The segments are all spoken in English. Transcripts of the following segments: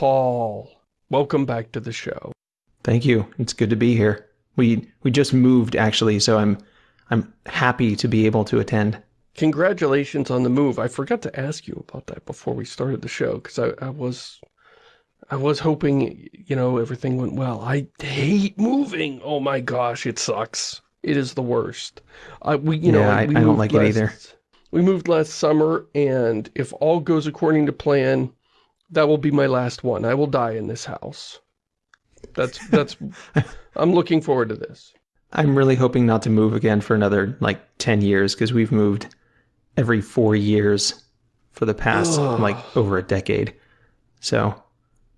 Paul, welcome back to the show. Thank you. It's good to be here. We we just moved actually, so I'm I'm happy to be able to attend. Congratulations on the move. I forgot to ask you about that before we started the show because I, I was I was hoping, you know, everything went well. I hate moving. Oh my gosh, it sucks. It is the worst. I we you yeah, know I, we I don't like last, it either. We moved last summer, and if all goes according to plan, that will be my last one. I will die in this house. That's that's. I'm looking forward to this. I'm really hoping not to move again for another like 10 years because we've moved every four years for the past Ugh. like over a decade. So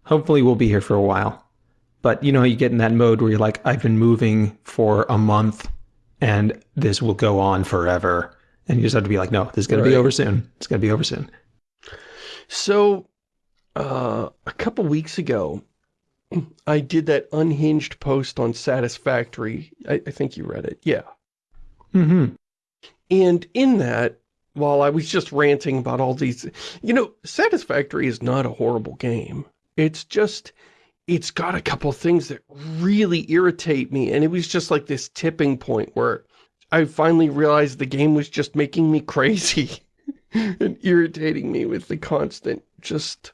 hopefully we'll be here for a while. But you know, you get in that mode where you're like, I've been moving for a month and this will go on forever. And you just have to be like, no, this is going to be over soon. It's going to be over soon. So, uh, a couple weeks ago, I did that unhinged post on Satisfactory. I, I think you read it. Yeah. Mm-hmm. And in that, while I was just ranting about all these, you know, Satisfactory is not a horrible game. It's just, it's got a couple things that really irritate me. And it was just like this tipping point where I finally realized the game was just making me crazy and irritating me with the constant just,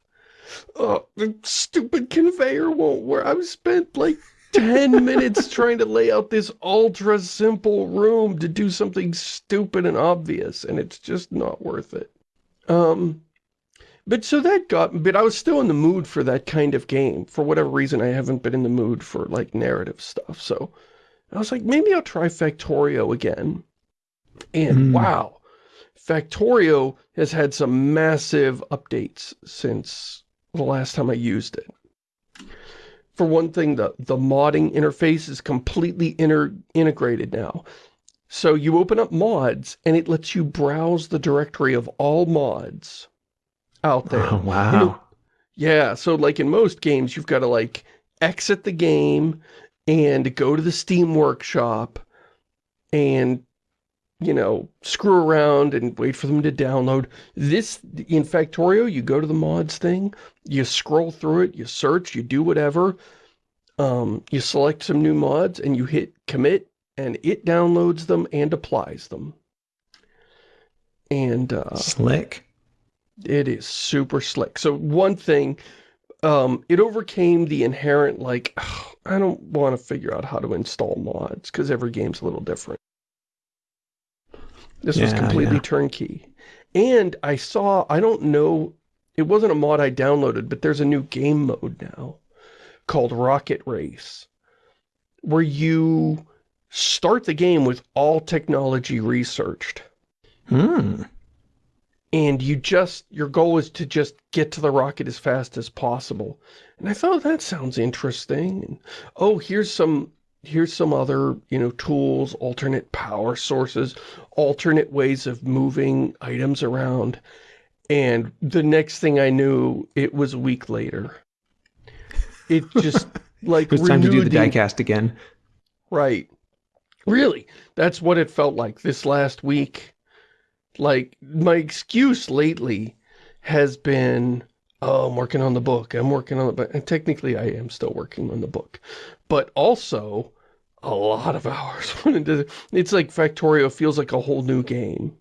oh, the stupid conveyor won't work. I've spent like 10 minutes trying to lay out this ultra simple room to do something stupid and obvious, and it's just not worth it. Um, but so that got, but I was still in the mood for that kind of game. For whatever reason, I haven't been in the mood for like narrative stuff. So I was like, maybe I'll try Factorio again. And Mm. wow, Factorio has had some massive updates since the last time I used it. For one thing, the, the modding interface is completely inter integrated now. So you open up mods, and it lets you browse the directory of all mods out there. Oh, wow. You know, yeah, so like in most games, you've got to like exit the game and go to the Steam Workshop and, you know, screw around and wait for them to download. This, in Factorio, you go to the mods thing, you scroll through it, you search, you do whatever, um, you select some new mods and you hit commit and it downloads them and applies them. And, uh, Slick. it is super slick. So one thing, um, it overcame the inherent, like, I don't want to figure out how to install mods, because every game's a little different. This was completely yeah. turnkey. And I saw, I don't know, it wasn't a mod I downloaded, but there's a new game mode now called Rocket Race, where you start the game with all technology researched Hmm. and you just your goal is to just get to the rocket as fast as possible and i thought that sounds interesting and, oh here's some here's some other you know tools alternate power sources alternate ways of moving items around and the next thing i knew it was a week later it just like It was time to do the diecast again. Right. Really, that's what it felt like this last week. Like, my excuse lately has been, oh, I'm working on the book, I'm working on book. And technically, I am still working on the book. But also, a lot of hours went into It's like Factorio feels like a whole new game.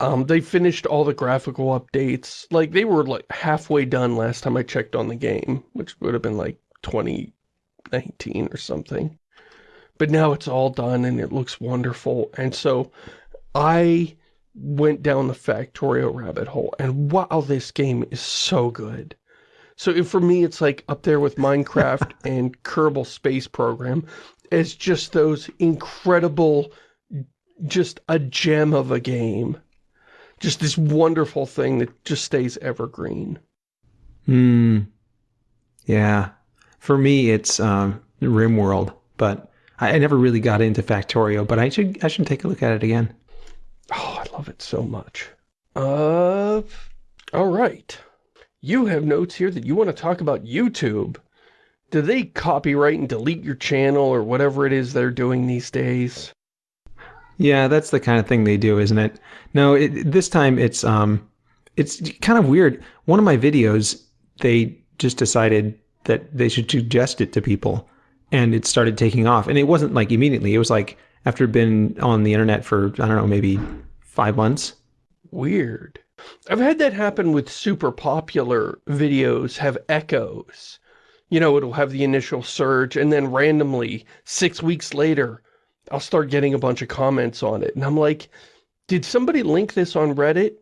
Um, they finished all the graphical updates. Like, they were like halfway done last time I checked on the game, which would have been like 2019 or something but now it's all done and it looks wonderful. And so I went down the Factorio rabbit hole and wow, this game is so good. So if, for me, it's like up there with Minecraft and Kerbal Space Program. It's just those incredible, just a gem of a game. Just this wonderful thing that just stays evergreen. Hmm. Yeah. For me, it's um, RimWorld, but I, I never really got into Factorio. But I should I should take a look at it again. Oh, I love it so much. Uh, all right. You have notes here that you want to talk about YouTube. Do they copyright and delete your channel or whatever it is they're doing these days? Yeah, that's the kind of thing they do, isn't it? No, it, this time it's um, it's kind of weird. One of my videos, they just decided that they should suggest it to people and it started taking off. And it wasn't like immediately. It was like after been on the internet for, I don't know, maybe five months. Weird. I've had that happen with super popular videos have echoes. You know, it'll have the initial surge and then randomly, six weeks later, I'll start getting a bunch of comments on it. And I'm like, did somebody link this on Reddit?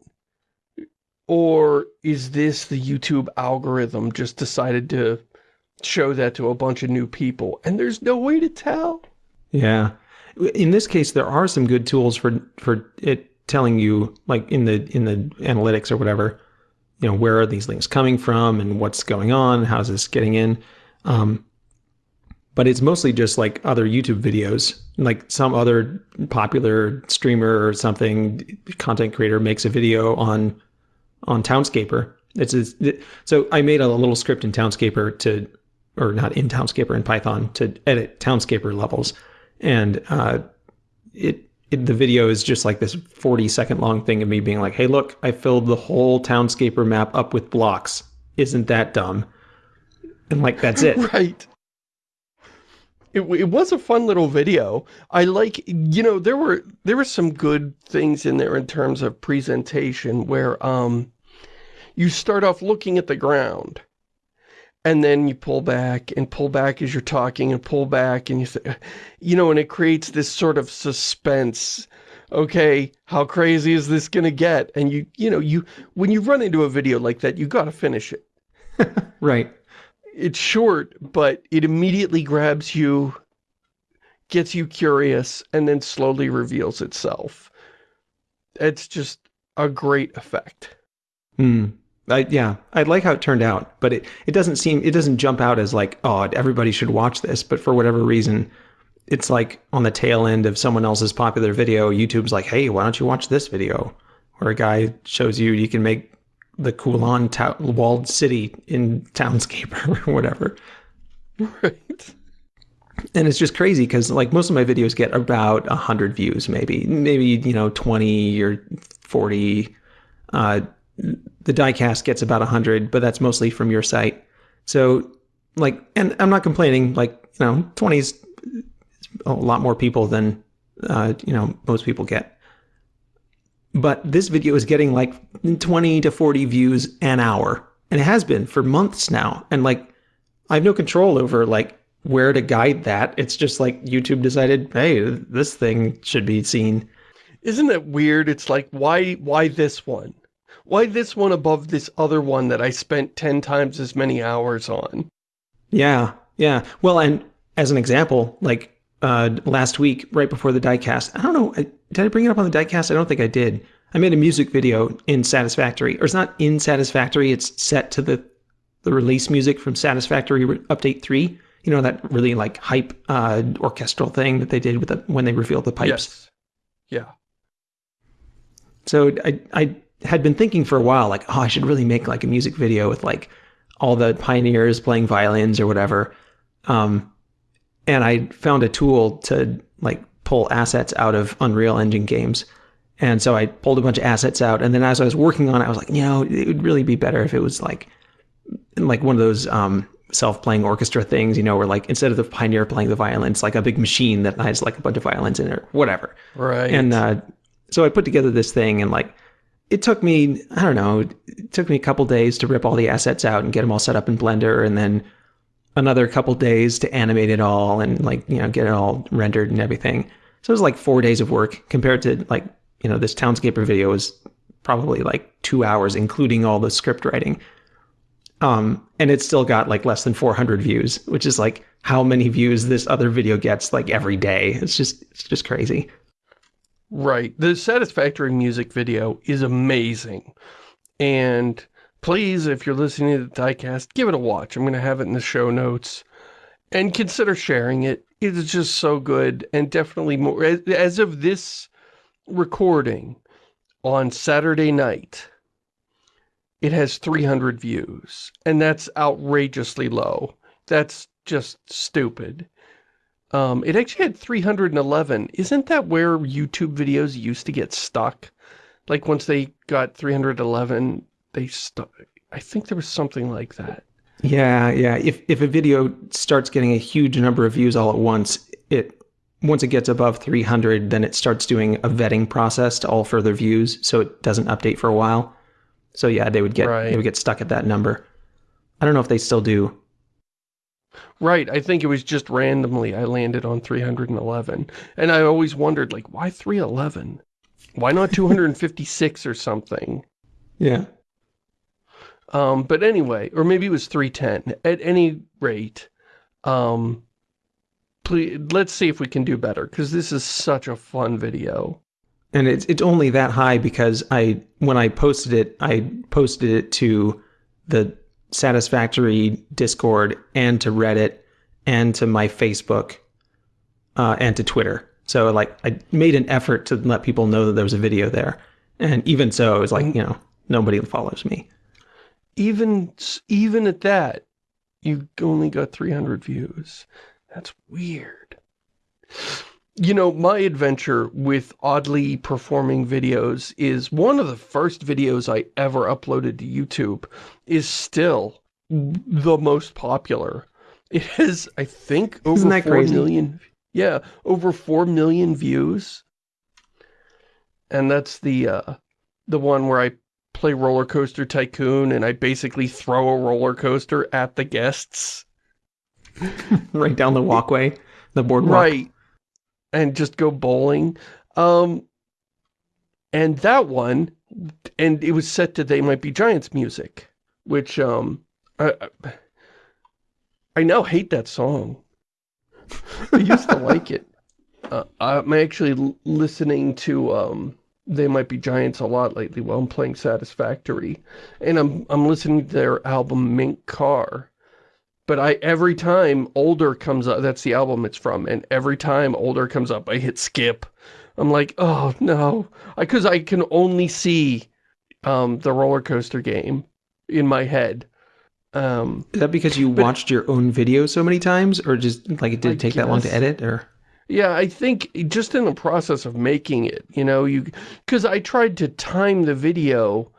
Or is this the YouTube algorithm just decided to show that to a bunch of new people? And there's no way to tell. Yeah. In this case, there are some good tools for for it telling you, like in the in the analytics or whatever, you know, where are these links coming from and what's going on? How's this getting in? Um, but it's mostly just like other YouTube videos, like some other popular streamer or something, content creator makes a video on on Townscaper. It's a, so I made a little script in Townscaper to, or not in Townscaper in Python to edit Townscaper levels, and uh, it, it the video is just like this 40 second long thing of me being like, hey, look, I filled the whole Townscaper map up with blocks. Isn't that dumb? And like that's it. right. It, it was a fun little video. I like, you know, there were there were some good things in there in terms of presentation where um you start off looking at the ground and then you pull back and pull back as you're talking and pull back and you say, you know, and it creates this sort of suspense. Okay, how crazy is this going to get? And you, you know, you, when you run into a video like that, you got to finish it. right. It's short, but it immediately grabs you, gets you curious, and then slowly reveals itself. It's just a great effect. Hmm. I, yeah, I like how it turned out, but it, it doesn't seem, it doesn't jump out as like, oh, everybody should watch this. But for whatever reason, it's like on the tail end of someone else's popular video, YouTube's like, hey, why don't you watch this video? Where a guy shows you you can make the Kowloon ta- walled city in Townscaper or whatever. Right. And it's just crazy because like most of my videos get about 100 views, maybe, maybe, you know, 20 or 40. Uh, the diecast gets about 100 but that's mostly from your site. So like and i'm not complaining like you know 20 is a lot more people than uh, you know most people get. But this video is getting like 20 to 40 views an hour and it has been for months now. And like i have no control over like where to guide that. It's just like youtube decided hey this thing should be seen. Isn't it weird? It's like why why this one why this one above this other one that I spent 10 times as many hours on? Yeah, yeah. Well, and as an example, like uh, last week, right before the diecast, I don't know, I, did I bring it up on the diecast? I don't think I did. I made a music video in Satisfactory, or it's not in Satisfactory, it's set to the, the release music from Satisfactory Update 3. You know, that really like hype uh, orchestral thing that they did with the, when they revealed the pipes. Yes. Yeah. So I, I had been thinking for a while, like, oh, I should really make like a music video with like all the pioneers playing violins or whatever. Um, and I found a tool to like pull assets out of Unreal Engine games. And so I pulled a bunch of assets out. And then as I was working on it, I was like, you know, it would really be better if it was like, like one of those um, self-playing orchestra things, you know, where like instead of the pioneer playing the violin, it's like a big machine that has like a bunch of violins in it or whatever. Right. And uh, so I put together this thing and like it took me, I don't know, it took me a couple days to rip all the assets out and get them all set up in Blender and then another couple days to animate it all and like, you know, get it all rendered and everything. So it was like four days of work compared to like, you know, this Townscaper video was probably like two hours, including all the script writing. Um, and it still got like less than 400 views, which is like how many views this other video gets like every day. It's just, it's just crazy. Right. The Satisfactory music video is amazing. And please, if you're listening to the diecast, give it a watch. I'm going to have it in the show notes. And consider sharing it. It is just so good and definitely more. As of this recording on Saturday night, it has 300 views. And that's outrageously low. That's just stupid. Um, it actually had 311. Isn't that where YouTube videos used to get stuck? Like once they got 311, they stuck. I think there was something like that. Yeah, yeah. If if a video starts getting a huge number of views all at once, it once it gets above 300, then it starts doing a vetting process to all further views, so it doesn't update for a while. So yeah, they would get Right. they would get stuck at that number. I don't know if they still do. Right, I think it was just randomly I landed on 311. And I always wondered, like, why 311? Why not 256 or something? Yeah. Um, but anyway, or maybe it was 310. At any rate, um, please, let's see if we can do better, because this is such a fun video. And it's it's only that high because I when I posted it, I posted it to the Satisfactory Discord and to Reddit and to my Facebook uh, and to Twitter. So like I made an effort to let people know that there was a video there. And even so, it was like, you know, nobody follows me. Even, even at that, you only got 300 views. That's weird. You know, my adventure with oddly performing videos is one of the first videos I ever uploaded to YouTube is still the most popular. It has, I think, over Isn't that 4 crazy? million. Yeah, over 4 million views. And that's the, uh, the one where I play Roller Coaster Tycoon and I basically throw a roller coaster at the guests. right down the walkway, the boardwalk. Right. And just go bowling. Um, and that one, and it was set to They Might Be Giants music, which, um, I, I- now hate that song. I used to like it. Uh, I'm actually listening to, um, They Might Be Giants a lot lately while I'm playing Satisfactory. And I'm, I'm listening to their album Mink Car. But I every time Older comes up, that's the album it's from, and every time Older comes up, I hit skip. I'm like, oh no, because I, can only see um, the roller coaster game in my head. Um, Is that because you But- watched your own video so many times or just like it did I it take that long to edit or yeah, I think just in the process of making it, you know, you because I tried to time the video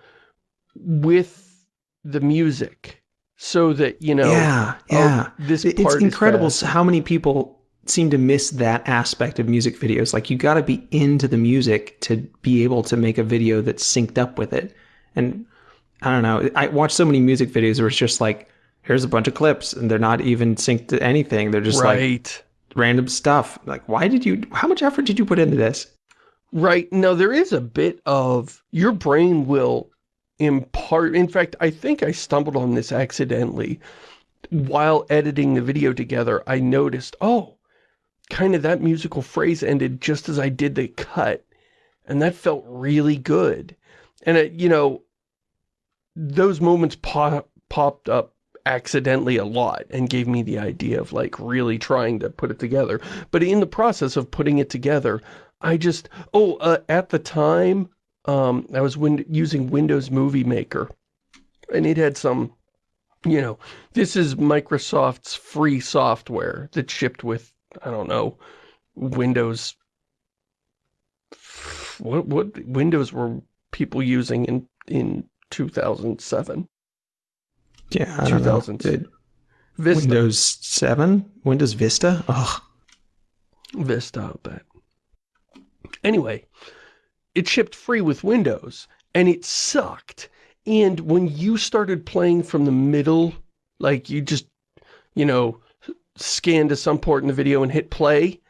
with the music so that you know, Yeah, oh, yeah. this part it's is incredible how many people seem to miss that aspect of music videos. Like you got to be into the music to be able to make a video that's synced up with it. And I don't know. I watch so many music videos where it's just like, here's a bunch of clips and they're not even synced to anything. They're just like random stuff. Like, why did you, how much effort did you put into this? Right. No, there is a bit of your brain will impart. In fact, I think I stumbled on this accidentally. While editing the video together, I noticed, oh, kind of that musical phrase ended just as I did the cut. And that felt really good. And, it, you know, those moments pop, popped up accidentally a lot and gave me the idea of like really trying to put it together. But in the process of putting it together, I just, oh, uh, at the time, um, I was win using Windows Movie Maker, and it had some, you know, this is Microsoft's free software that shipped with, I don't know, Windows, what, what Windows were people using in, in 2007? Yeah, I don't know. Did Vista. Windows 7? Windows Vista? Ugh. Vista, I'll bet. Anyway, it shipped free with Windows, and it sucked. And when you started playing from the middle, like you just, you know, scan to some port in the video and hit play,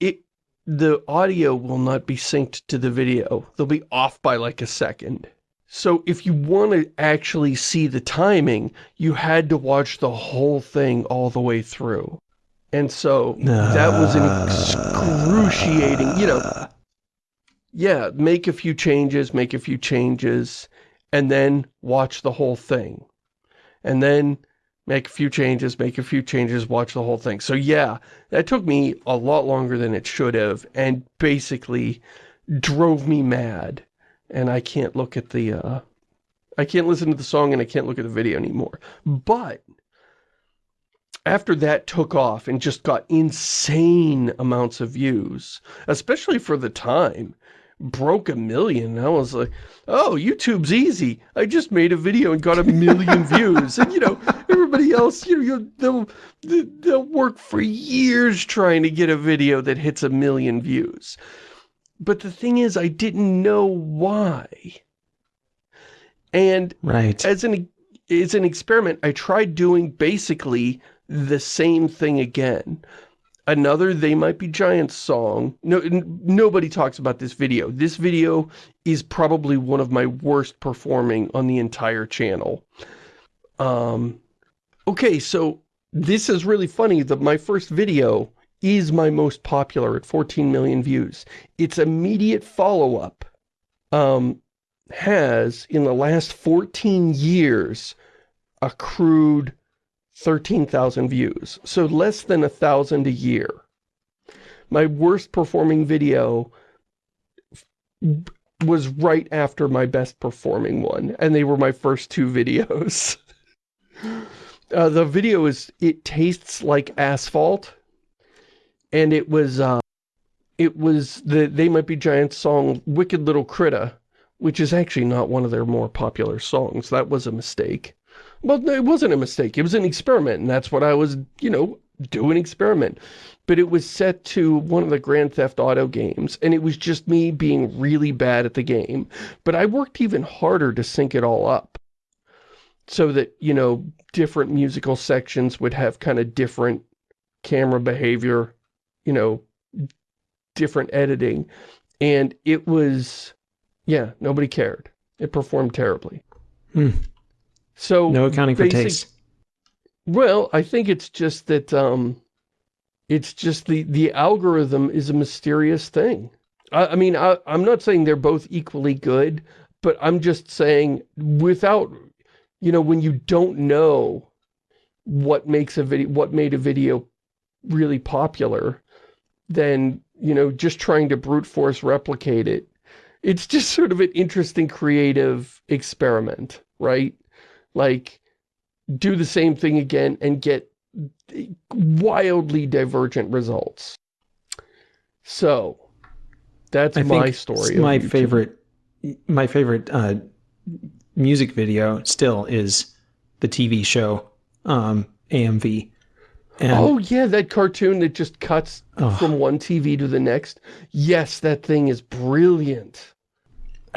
it the audio will not be synced to the video. They'll be off by like a second. So if you want to actually see the timing, you had to watch the whole thing all the way through. And so that was an ah. excruciating, you know, yeah, make a few changes, make a few changes, and then watch the whole thing. And then make a few changes, make a few changes, watch the whole thing. So yeah, that took me a lot longer than it should have, and basically drove me mad. And I can't look at the, uh, I can't listen to the song and I can't look at the video anymore. But, after that took off and just got insane amounts of views, especially for the time, broke a million. I was like, oh, YouTube's easy. I just made a video and got a million views. And, you know, Everybody else, you know, they'll, they'll work for years trying to get a video that hits a million views. But the thing is, I didn't know why. And right. as an as an experiment, I tried doing basically the same thing again. Another They Might Be Giants song. No, nobody talks about this video. This video is probably one of my worst performing on the entire channel. Um, okay, so this is really funny that my first video is my most popular at 14 million views. Its immediate follow-up um, has, in the last 14 years, accrued 13,000 views. So less than a thousand a year. My worst performing video was right after my best performing one. And they were my first two videos. uh, the video is, it tastes like asphalt. And it was, uh, it was the They Might Be Giants song, Wicked Little Critta which is actually not one of their more popular songs. That was a mistake. Well, it wasn't a mistake. It was an experiment, and that's what I was, you know, do an experiment. But it was set to one of the Grand Theft Auto games, and it was just me being really bad at the game. But I worked even harder to sync it all up. So that, you know, different musical sections would have kind of different camera behavior, you know, different editing. And it was yeah, nobody cared. It performed terribly. Hmm. So no accounting basic, for taste. Well, I think it's just that um, it's just the the algorithm is a mysterious thing. I, I mean, I, I'm not saying they're both equally good, but I'm just saying without, you know, when you don't know what makes a video, what made a video really popular, then, you know, just trying to brute force replicate it it's just sort of an interesting creative experiment, right? Like, do the same thing again and get wildly divergent results. So, that's I my story. My favorite, my favorite uh, music video still is the TV show um, AMV. And oh, yeah, that cartoon that just cuts oh. from one TV to the next. Yes, that thing is brilliant.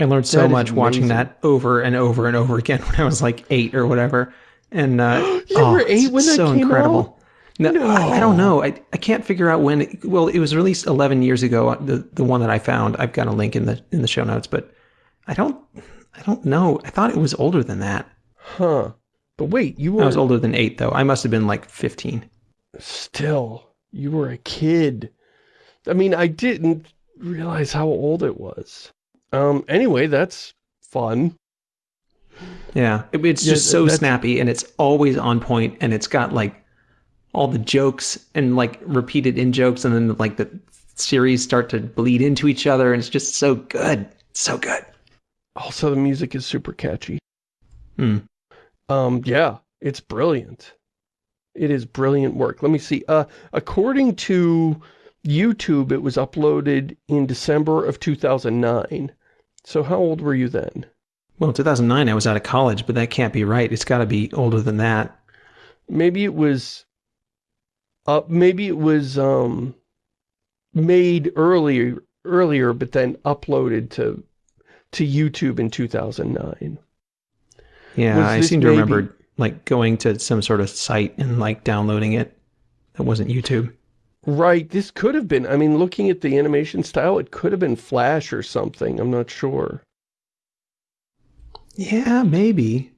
I learned so much watching that over and over and over again when I was like eight or whatever. And uh, you oh, were eight when that so came incredible. Out? No, no. I, I, don't know. I, I can't figure out when. It, well, it was released 11 years ago. The the one that I found. I've got a link in the in the show notes, but I don't I don't know. I thought it was older than that. Huh. But wait, you were. I was older than eight though. I must have been like 15. Still, you were a kid. I mean, I didn't realize how old it was. Um, anyway, that's fun. Yeah, it, it's just yeah, so snappy and it's always on point and it's got like all the jokes and like repeated in jokes and then like the series start to bleed into each other and it's just so good. So good. Also, the music is super catchy. Hmm. Um, yeah, it's brilliant. It is brilliant work. Let me see. Uh, according to YouTube, it was uploaded in December of 2009. So how old were you then? Well, 2009 I was out of college, but that can't be right. It's got to be older than that. Maybe it was uh maybe it was um made earlier earlier but then uploaded to to YouTube in 2009. Yeah, I seem to maybe... remember like going to some sort of site and like downloading it. That wasn't YouTube. Right, this could have been, I mean, looking at the animation style, it could have been Flash or something, I'm not sure. Yeah, maybe.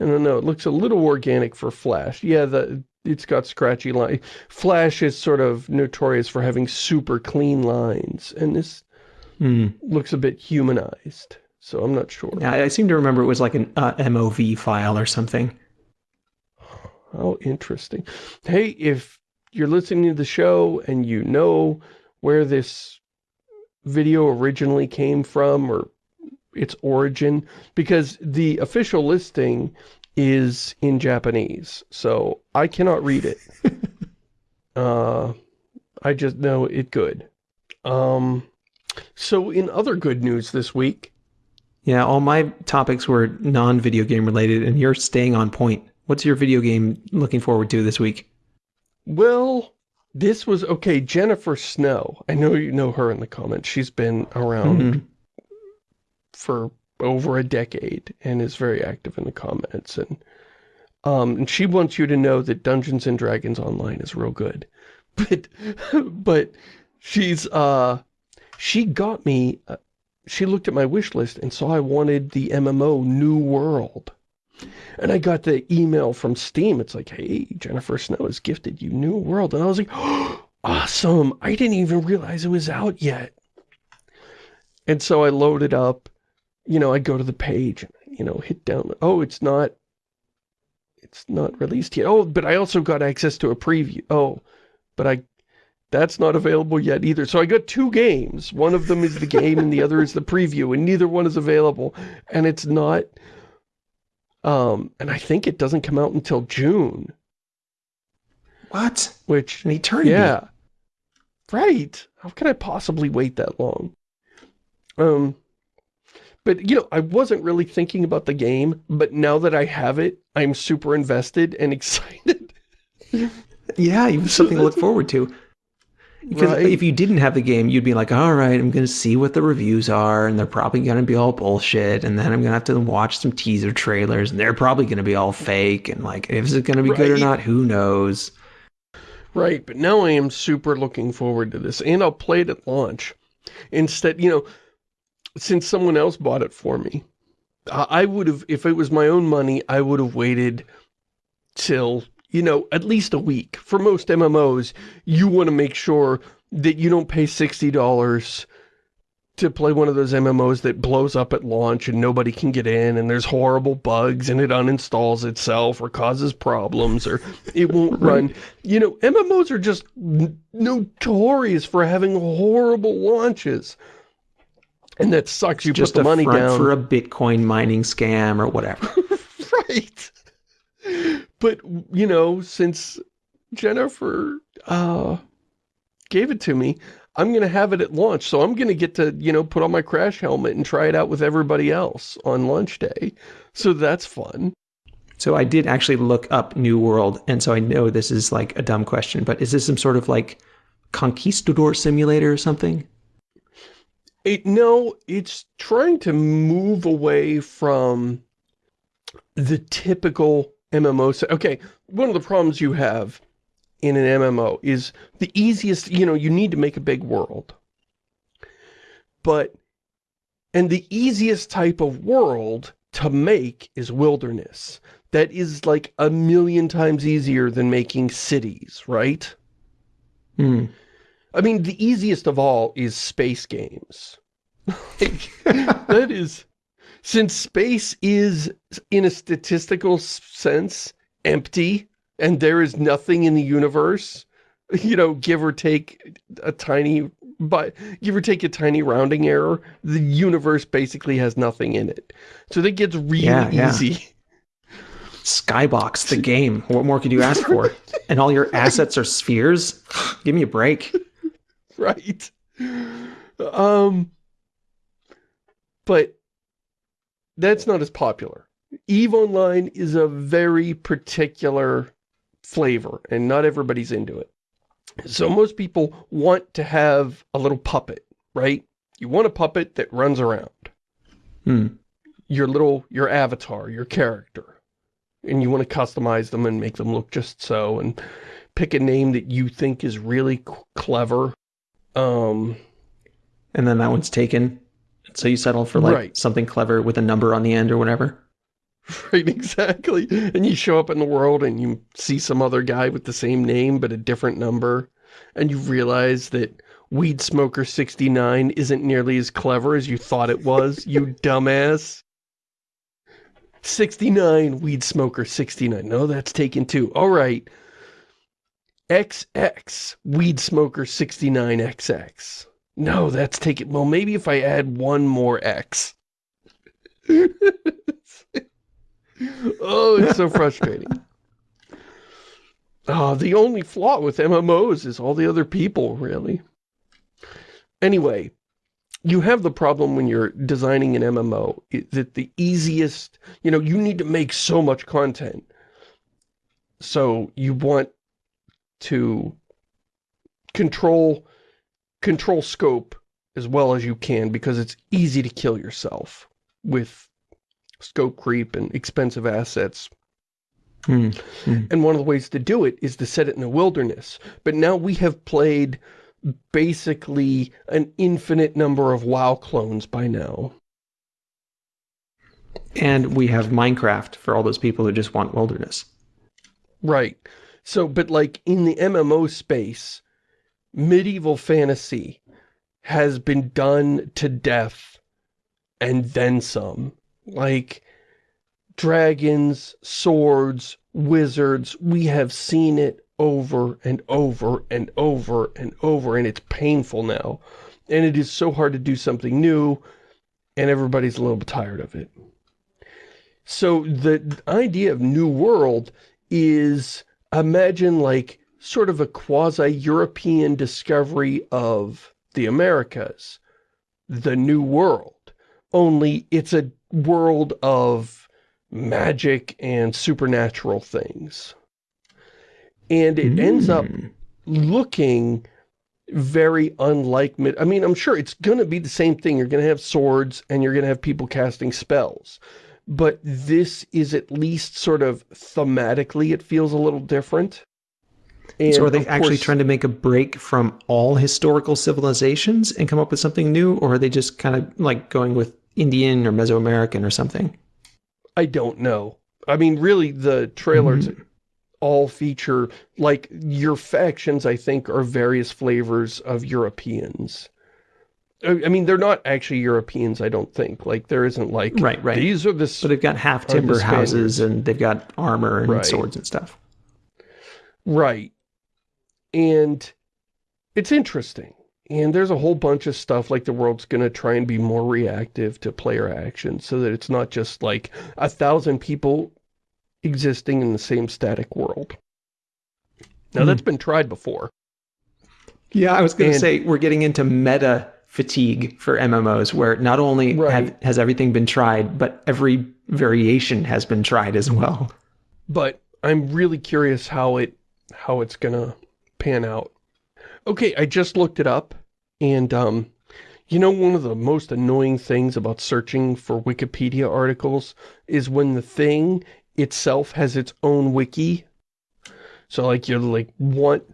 I don't know, it looks a little organic for Flash. Yeah, the it's got scratchy lines. Flash is sort of notorious for having super clean lines, and this mm. looks a bit humanized, so I'm not sure. Yeah, I seem to remember it was like an uh, MOV file or something. How interesting. Hey, if you're listening to the show and you know where this video originally came from or its origin, because the official listing is in Japanese, so I cannot read it. uh, I just know it good. Um, so in other good news this week, Yeah, all my topics were non-video game related, and you're staying on point. What's your video game looking forward to this week? Well, this was, okay, Jennifer Snow. I know you know her in the comments. She's been around Mhm. for over a decade and is very active in the comments. And, um, and she wants you to know that Dungeons and Dragons Online is real good. But, but she's, uh, she got me, uh, she looked at my wish list and saw I wanted the MMO New World. And I got the email from Steam. It's like, hey, Jennifer Snow has gifted you New World. And I was like, oh, awesome. I didn't even realize it was out yet. And so I loaded up, you know, I'd go to the page, you know, hit down. Oh, it's not, it's not released yet. Oh, but I also got access to a preview. Oh, but I, that's not available yet either. So I got two games. One of them is the game and the other is the preview and neither one is available. And it's not, um, and I think it doesn't come out until June, What? which, An eternity. yeah. Right. How can I possibly wait that long? Um, but, you know, I wasn't really thinking about the game, but now that I have it, I'm super invested and excited. Yeah, you have something to look forward to. Because Right. if you didn't have the game, you'd be like, all right, I'm going to see what the reviews are, and they're probably going to be all bullshit, and then I'm going to have to watch some teaser trailers, and they're probably going to be all fake, and like, is it going to be good or not? Who knows? Right, but now I am super looking forward to this, and I'll play it at launch. Instead, you know, since someone else bought it for me, I would have, if it was my own money, I would have waited till, you know, at least a week. For most MMOs, you want to make sure that you don't pay $60 to play one of those MMOs that blows up at launch and nobody can get in and there's horrible bugs and it uninstalls itself or causes problems or it won't run. You know, MMOs are just notorious for having horrible launches. And that sucks. You Just put the a money down. for a Bitcoin mining scam or whatever. right. But, you know, since Jennifer uh, gave it to me, I'm going to have it at launch. So I'm going to get to, you know, put on my crash helmet and try it out with everybody else on launch day. So that's fun. So I did actually look up New World, and so I know this is like a dumb question, but is this some sort of like conquistador simulator or something? It, no, it's trying to move away from the typical MMO. Okay, one of the problems you have in an MMO is the easiest, you know, you need to make a big world. But, and the easiest type of world to make is wilderness. That is like a million times easier than making cities, right? Hmm. I mean, the easiest of all is space games. Like, that is, since space is, in a statistical sense, empty, and there is nothing in the universe, you know, give or take a tiny, but give or take a tiny rounding error, the universe basically has nothing in it. So that gets really Yeah, yeah. easy. Skybox, the game. What more could you ask for? And all your assets are spheres? Give me a break. right? Um, but that's not as popular. EVE Online is a very particular flavor, and not everybody's into it. So most people want to have a little puppet, right? You want a puppet that runs around. Hmm. Your little, your avatar, your character. And you want to customize them and make them look just so, and pick a name that you think is really clever. Um, And then that one's taken. So you settle for like Right. something clever with a number on the end or whatever. Right, exactly. And you show up in the world and you see some other guy with the same name but a different number. And you realize that Weed Smoker 69 isn't nearly as clever as you thought it was, you dumbass. 69, Weed Smoker 69. No, that's taken too. All right. XX, Weed Smoker 69XX. No, that's taken. Well, maybe if I add one more X. oh, it's so frustrating. Oh, the only flaw with MMOs is all the other people, really. Anyway, you have the problem when you're designing an MMO that the easiest, you know, you need to make so much content. So you want to control control scope as well as you can because it's easy to kill yourself with scope creep and expensive assets. Mm. Mm. And one of the ways to do it is to set it in the wilderness. But now we have played basically an infinite number of WoW clones by now. And we have Minecraft for all those people who just want wilderness. Right. So, but like in the MMO space, medieval fantasy has been done to death and then some. Like, dragons, swords, wizards, we have seen it over and over and over and over, and it's painful now. And it is so hard to do something new, and everybody's a little bit tired of it. So the idea of New World is, imagine like sort of a quasi-European discovery of the Americas, the New World. Only it's a world of magic and supernatural things and it mm. ends up hmm. looking very unlike I mean, I'm sure it's going to be the same thing. You're going to have swords and you're going to have people casting spells. But this is at least sort of thematically, it feels a little different. And so are they actually course, trying to make a break from all historical civilizations and come up with something new? Or are they just kind of like going with Indian or Mesoamerican or something? I don't know. I mean, really, the trailers mm all feature, like, your factions, I think, are various flavors of Europeans. I mean, they're not actually Europeans, I don't think. Like, there isn't like, right, right. these are the... But they've got half timber houses and they've got armor and right. swords and stuff. Right. And it's interesting. And there's a whole bunch of stuff like the world's going to try and be more reactive to player action so that it's not just like a thousand people existing in the same static world. Now, mm. that's been tried before. Yeah, I was going to say, we're getting into meta fatigue for MMOs, where not only right. have, has everything been tried, but every variation has been tried as well. But I'm really curious how it how it's going to pan out. Okay, I just looked it up, and um, you know one of the most annoying things about searching for Wikipedia articles is when the thing itself has its own wiki. So like you're like, what?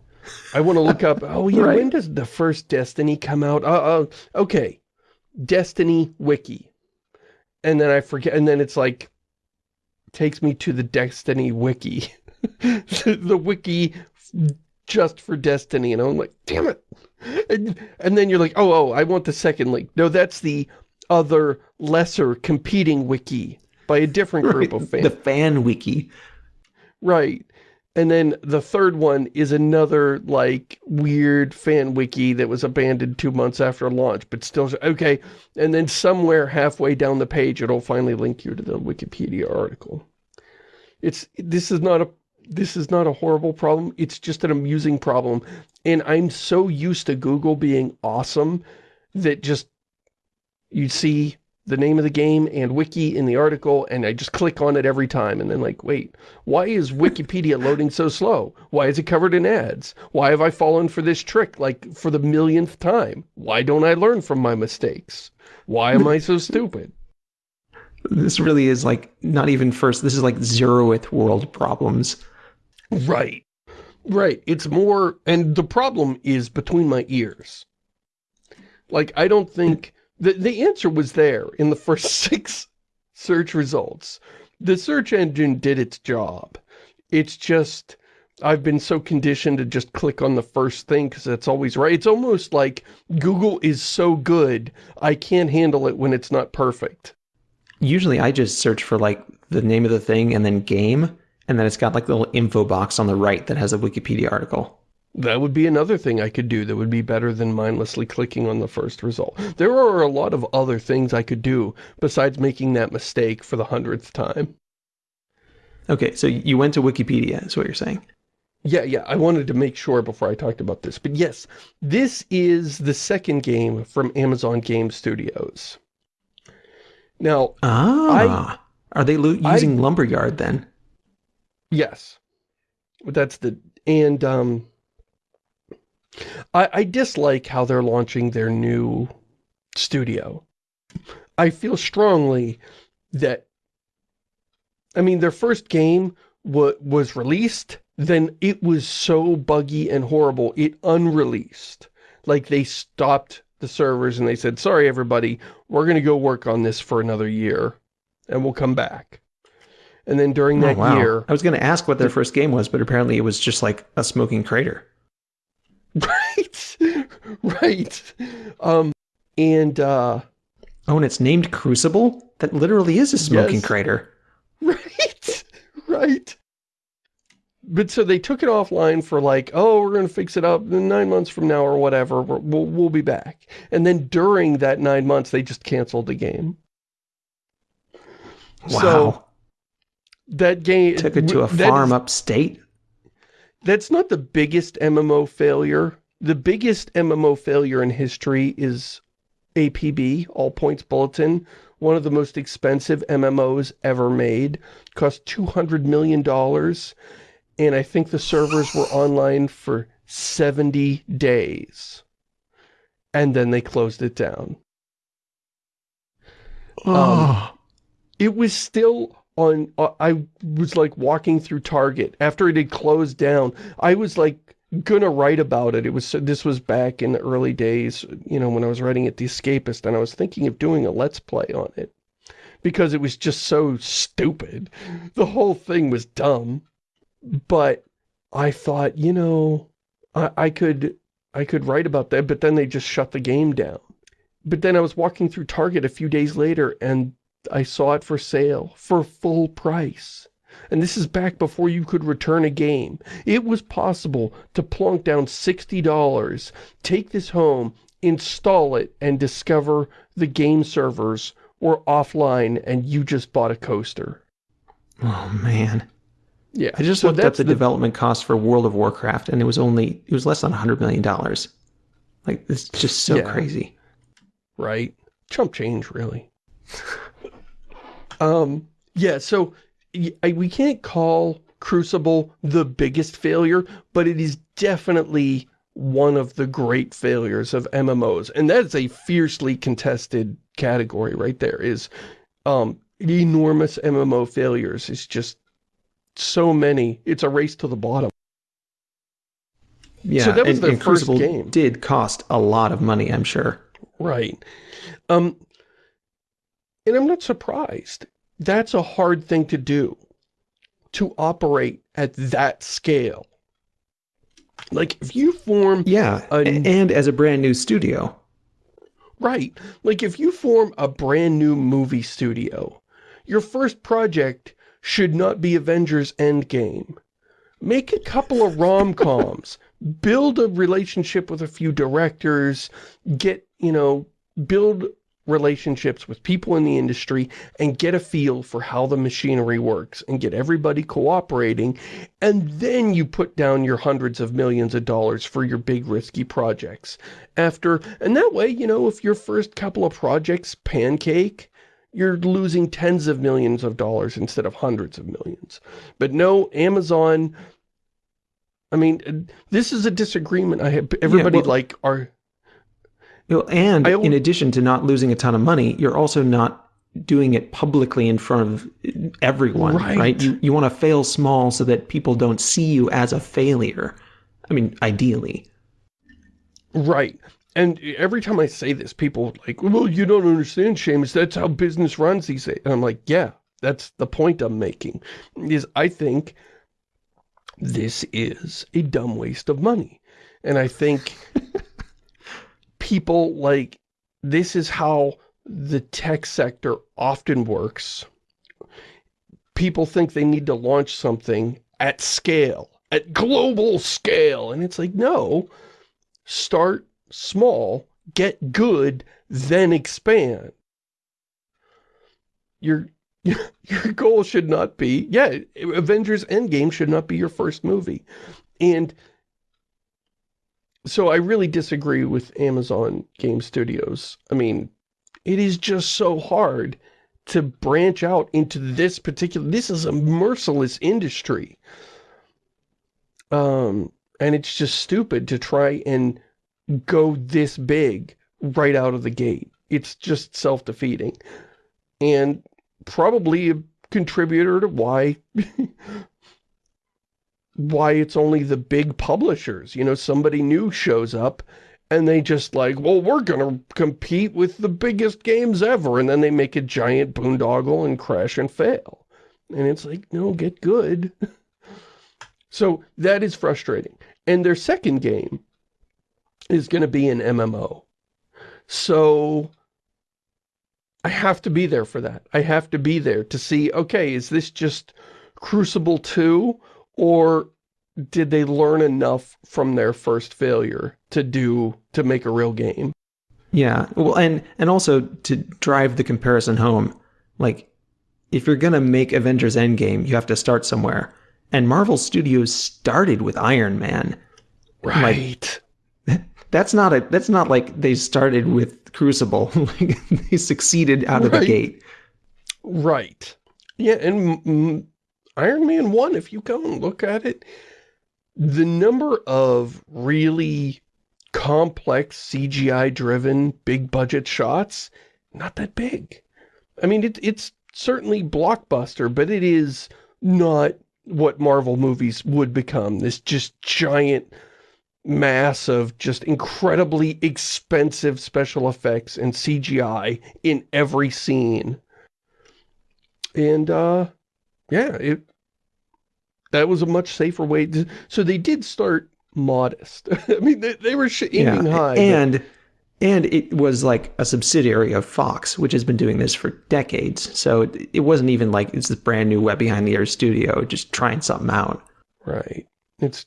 I want to look up, oh yeah, right. when does the first Destiny come out? Uh, uh, okay, Destiny wiki. And then I forget, and then it's like, takes me to the Destiny wiki. the wiki just for Destiny. And I'm like, damn it. And, and then you're like, oh, oh, I want the second link. No, that's the other lesser competing wiki by a different group right. of fans. The fan wiki. Right. And then the third one is another, like, weird fan wiki that was abandoned two months after launch, but still, okay. And then somewhere halfway down the page, it'll finally link you to the Wikipedia article. It's, this is not a, this is not a horrible problem. It's just an amusing problem. And I'm so used to Google being awesome that just, you see the name of the game and wiki in the article and I just click on it every time and then like, wait, why is Wikipedia loading so slow? Why is it covered in ads? Why have I fallen for this trick like for the millionth time? Why don't I learn from my mistakes? Why am I so stupid? This really is like not even first, this is like zeroth world problems. Right. Right. It's more, and the problem is between my ears. Like, I don't think the, the answer was there in the first six search results. The search engine did its job. It's just, I've been so conditioned to just click on the first thing because that's always right. It's almost like Google is so good, I can't handle it when it's not perfect. Usually I just search for like the name of the thing and then game, and then it's got like the little info box on the right that has a Wikipedia article. That would be another thing I could do that would be better than mindlessly clicking on the first result. There are a lot of other things I could do besides making that mistake for the hundredth time. Okay, so you went to Wikipedia, is what you're saying? Yeah, yeah, I wanted to make sure before I talked about this. But yes, this is the second game from Amazon Game Studios. Now, Ah. Are they lo- I- using Lumberyard then? Yes, But that's the, and, um, I, I dislike how they're launching their new studio. I feel strongly that, I mean, their first game wa was released, then it was so buggy and horrible, it unreleased. Like, they stopped the servers and they said, sorry, everybody, we're going to go work on this for another year, and we'll come back. And then during that oh, wow. year, I was going to ask what their first game was, but apparently it was just like a smoking crater. right, right, um, and, uh, Oh, and it's named Crucible? That literally is a smoking Yes. crater. Right, right. But so they took it offline for like, oh, we're going to fix it up nine months from now or whatever. We'll, we'll be back. And then during that nine months, they just canceled the game. Wow. So that game... Took it to a farm is- upstate. That's not the biggest MMO failure. The biggest MMO failure in history is APB, All Points Bulletin, one of the most expensive MMOs ever made. Cost $200 million, and I think the servers were online for 70 days. And then they closed it down. Oh. Um, it was still on, uh, I was like walking through Target after it had closed down. I was like gonna write about it. It was, this was back in the early days, you know, when I was writing at The Escapist and I was thinking of doing a Let's Play on it because it was just so stupid. The whole thing was dumb, but I thought, you know, I, I could, I could write about that, but then they just shut the game down. But then I was walking through Target a few days later and I saw it for sale for full price. And this is back before you could return a game. It was possible to plunk down $60, take this home, install it, and discover the game servers were offline and you just bought a coaster. oh, man. Yeah. I just so looked up that's the, development cost for World of Warcraft, and it was only, it was less than $100 million. Like, it's just so Yeah. crazy. right? Chump change, really. um, yeah, so I- we can't call Crucible the biggest failure, but it is definitely one of the great failures of MMOs. And that's a fiercely contested category right there, is um, enormous MMO failures. It's just so many. It's a race to the bottom. Yeah, So that was and, their and first Crucible game. did cost a lot of money, I'm sure. Right. Um, and I'm not surprised. That's a hard thing to do. To operate at that scale. Like, if you form... Yeah, A- and as a brand new studio. Right. Like, if you form a brand new movie studio, your first project should not be Avengers Endgame. Make a couple of rom-coms. build a relationship with a few directors. Get, you know, build relationships with people in the industry and get a feel for how the machinery works and get everybody cooperating. And then you put down your hundreds of millions of dollars for your big risky projects. After and that way you know if your first couple of projects pancake you're losing tens of millions of dollars instead of hundreds of millions. But no Amazon I mean this is a disagreement I have everybody well- like are And in addition to not losing a ton of money, you're also not doing it publicly in front of everyone, Right. right? You, you want to fail small so that people don't see you as a failure. I mean, ideally. Right. And every time I say this, people are like, well, you don't understand, Shamus. That's how business runs these days. And I'm like, yeah, that's the point I'm making. Is I think this is a dumb waste of money. And I think people like, this is how the tech sector often works. People think they need to launch something at scale, at global scale. And it's like, no, start small, get good, then expand. Your your goal should not be, yeah, Avengers Endgame should not be your first movie. And so I really disagree with Amazon Game Studios. I mean, it is just so hard to branch out into this particular, this is a merciless industry. Um, and it's just stupid to try and go this big right out of the gate. It's just self-defeating. And probably a contributor to why why it's only the big publishers. You know, somebody new shows up and they just like, well, we're going to compete with the biggest games ever. And then they make a giant boondoggle and crash and fail. And it's like, no, get good. so that is frustrating. And their second game is going to be an MMO. So I have to be there for that. I have to be there to see, okay, is this just Crucible 2 or did they learn enough from their first failure to do, to make a real game? Yeah, well, and, and also to drive the comparison home, like, if you're going to make Avengers Endgame, you have to start somewhere. And Marvel Studios started with Iron Man. Right. Like, that's not a that's not like they started with Crucible. like they succeeded out right. of the gate. Right. Yeah, and Iron Man 1, if you go and look at it, the number of really complex CGI-driven big-budget shots, not that big. I mean, it, it's certainly blockbuster, but it is not what Marvel movies would become. This just giant mass of just incredibly expensive special effects and CGI in every scene. And, uh, yeah, it that was a much safer way. To, so they did start modest. I mean, they, they were aiming yeah, high. And, but... and it was like a subsidiary of Fox, which has been doing this for decades. So it, it wasn't even like it's this brand new web behind the ears studio, just trying something out. Right. It's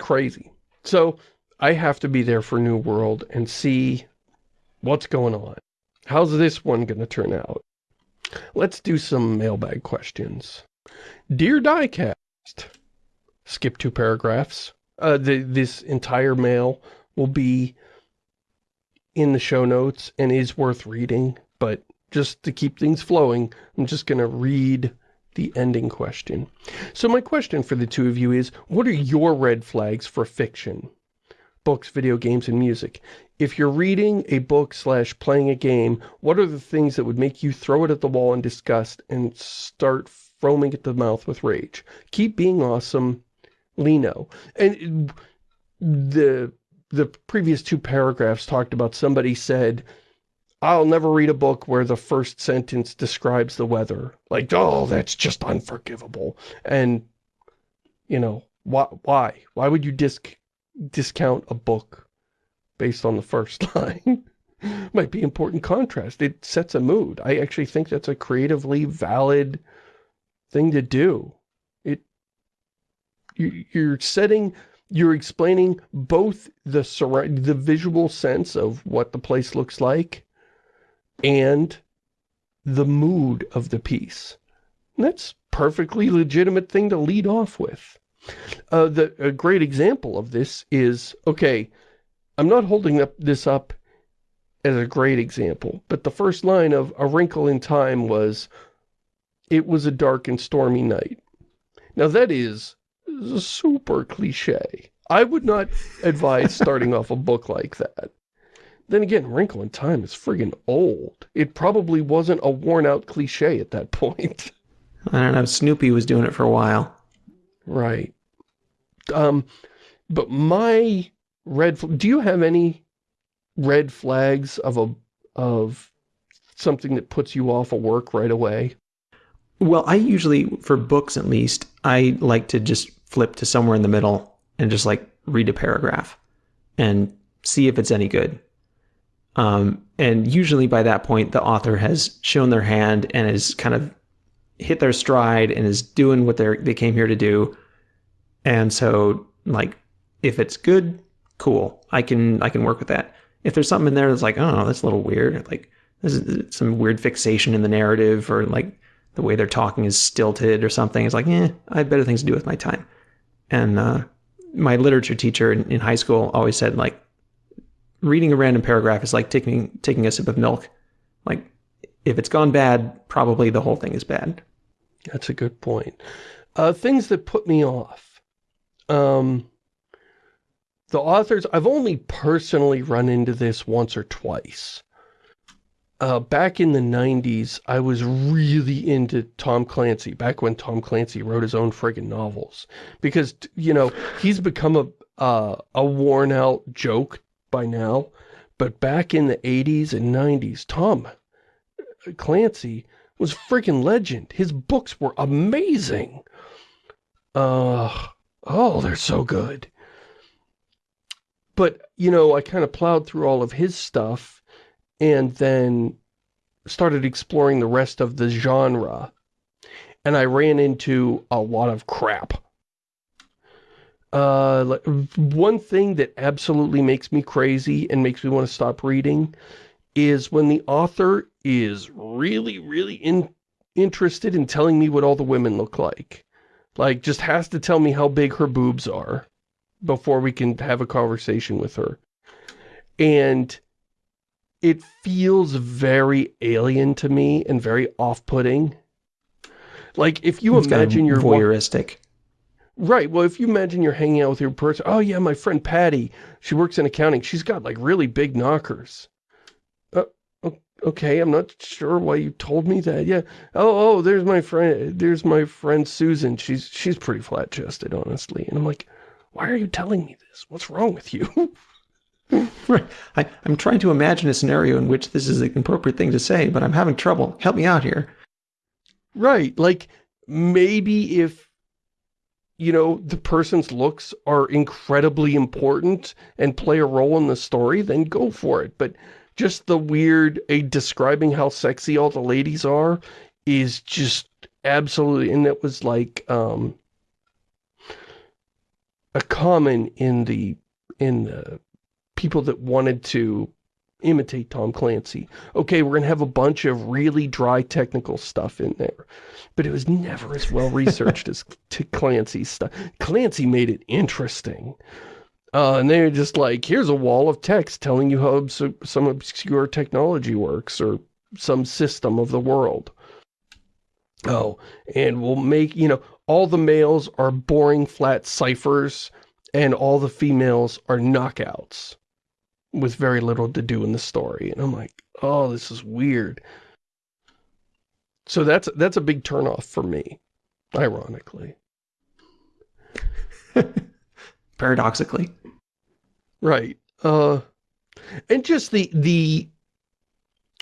crazy. So I have to be there for New World and see what's going on. How's this one going to turn out? Let's do some mailbag questions. Dear Diecast, skip two paragraphs. Uh, the, this entire mail will be in the show notes and is worth reading, but just to keep things flowing, I'm just going to read the ending question. So my question for the two of you is, what are your red flags for fiction? Books, video games, and music. If you're reading a book slash playing a game, what are the things that would make you throw it at the wall in disgust and start foaming at the mouth with rage? Keep being awesome, Lino. And the the previous two paragraphs talked about somebody said, I'll never read a book where the first sentence describes the weather. Like, oh, that's just unforgivable. And, you know, why? Why, why would you disc discount a book based on the first line? Might be important contrast. It sets a mood. I actually think that's a creatively valid thing to do. It, you, you're setting, you're explaining both the the visual sense of what the place looks like and the mood of the piece. And that's perfectly legitimate thing to lead off with. Uh, the, a great example of this is, okay, I'm not holding up this up as a great example, but the first line of A Wrinkle in Time was, it was a dark and stormy night. Now that is super cliche. I would not advise starting off a book like that. Then again, Wrinkle in Time is friggin' old. It probably wasn't a worn-out cliche at that point. I don't know. Snoopy was doing it for a while. Right. Um, but my red... Do you have any red flags of a of something that puts you off of work right away? Well, I usually, for books at least, I like to just flip to somewhere in the middle and just like read a paragraph and see if it's any good. Um, and usually by that point, the author has shown their hand and has kind of hit their stride and is doing what they they came here to do. And so, like, if it's good, cool. I can I can work with that. If there's something in there that's like, oh, that's a little weird, like there's some weird fixation in the narrative, or like the way they're talking is stilted or something. It's like, eh, I have better things to do with my time. And uh, my literature teacher in, in high school always said like reading a random paragraph is like taking taking a sip of milk. Like if it's gone bad, probably the whole thing is bad. That's a good point. Uh, things that put me off. Um, the authors, I've only personally run into this once or twice. Uh, back in the 90s, I was really into Tom Clancy, back when Tom Clancy wrote his own friggin' novels. Because, you know, he's become a, uh, a worn-out joke by now. But back in the 80s and 90s, Tom Clancy was freaking legend. His books were amazing. Uh, oh, they're so good. But, you know, I kind of plowed through all of his stuff and then started exploring the rest of the genre. And I ran into a lot of crap. Uh, one thing that absolutely makes me crazy and makes me want to stop reading is when the author is really, really in, interested in telling me what all the women look like. Like, just has to tell me how big her boobs are before we can have a conversation with her. And it feels very alien to me and very off-putting. Like, if you it's imagine you're... voyeuristic. Right, well, if you imagine you're hanging out with your person, oh yeah, my friend Patty, she works in accounting, she's got like really big knockers uh, okay, I'm not sure why you told me that. Yeah. Oh, oh, there's my friend, there's my friend Susan. She's, she's pretty flat-chested, honestly. And I'm like, why are you telling me this? What's wrong with you? right. I, I'm trying to imagine a scenario in which this is an appropriate thing to say, but I'm having trouble. Help me out here. Right. Like, maybe if, you know, the person's looks are incredibly important and play a role in the story, then go for it. But just the weird, a describing how sexy all the ladies are is just absolutely, and it was like, um, a common in the, in the people that wanted to imitate Tom Clancy. Okay, we're going to have a bunch of really dry technical stuff in there. But it was never as well researched as Clancy's stuff. Clancy made it interesting. Uh, and they're just like, here's a wall of text telling you how some obscure technology works or some system of the world. Oh, and we'll make, you know, all the males are boring flat ciphers and all the females are knockouts with very little to do in the story. And I'm like, oh, this is weird. So that's that's a big turnoff for me, ironically. Paradoxically. Right. Uh, and just the, the,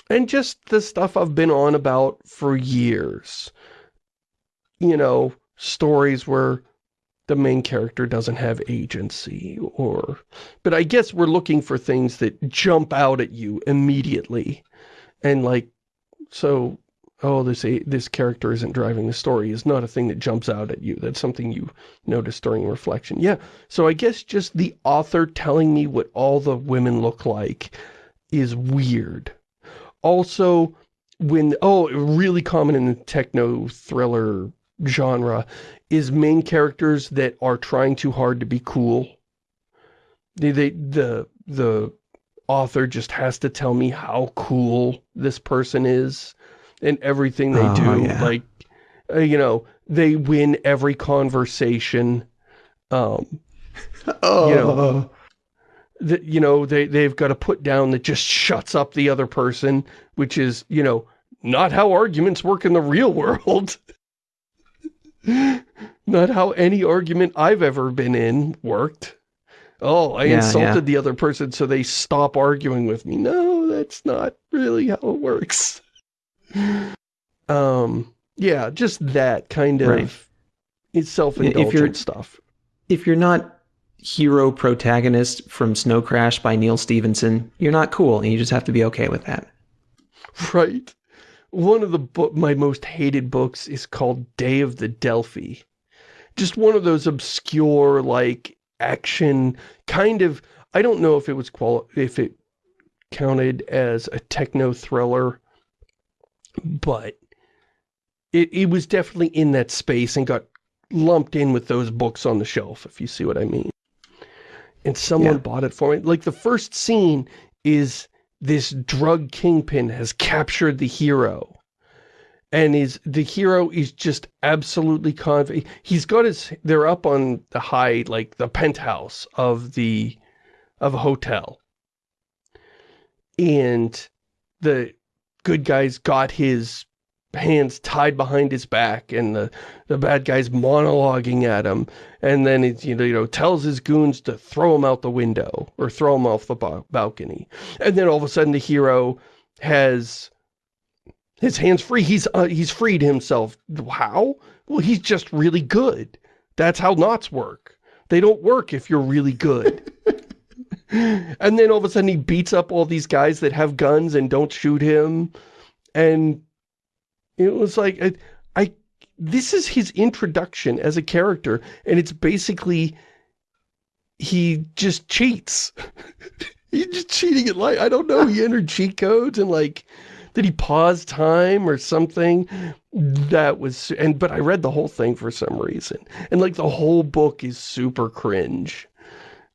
and just the stuff I've been on about for years. You know, stories where the main character doesn't have agency or, but I guess we're looking for things that jump out at you immediately. And like, so oh, this this character isn't driving the story is not a thing that jumps out at you. That's something you notice during reflection. Yeah, so I guess just the author telling me what all the women look like is weird. Also, when, oh, really common in the techno-thriller genre is main characters that are trying too hard to be cool. They, they, the, the author just has to tell me how cool this person is and everything they oh, do. Yeah. Like, uh, you know, they win every conversation. Um, oh. You know, that, you know, they, they've got a put down that just shuts up the other person, which is, you know, not how arguments work in the real world. not how any argument I've ever been in worked. Oh, I yeah, insulted yeah. the other person so they stop arguing with me. No, that's not really how it works. Um, yeah, just that kind of right. self-indulgent stuff. If you're not hero protagonist from Snow Crash by Neal Stephenson, you're not cool, and you just have to be okay with that. Right. One of the book, my most hated books is called Day of the Delphi. Just one of those obscure, like, action, kind of, I don't know if it was quali if it counted as a techno thriller but it, it was definitely in that space and got lumped in with those books on the shelf, if you see what I mean. and someone Yeah. bought it for me. Like the first scene is this drug kingpin has captured the hero. And is the hero is just absolutely conv he's got his they're up on the high like the penthouse of the of a hotel. And the good guy's got his hands tied behind his back and the, the bad guy's monologuing at him. And then it's you know, you know tells his goons to throw him out the window or throw him off the ba- balcony. And then all of a sudden the hero has his hands free. He's uh, he's freed himself. How? Well he's just really good. That's how knots work. They don't work if you're really good. And then all of a sudden he beats up all these guys that have guns and don't shoot him. And it was like I, I this is his introduction as a character and it's basically he just cheats. He's just cheating at life. I don't know he entered cheat codes and like did he pause time or something? That was and but i read the whole thing for some reason. And like the whole book is super cringe.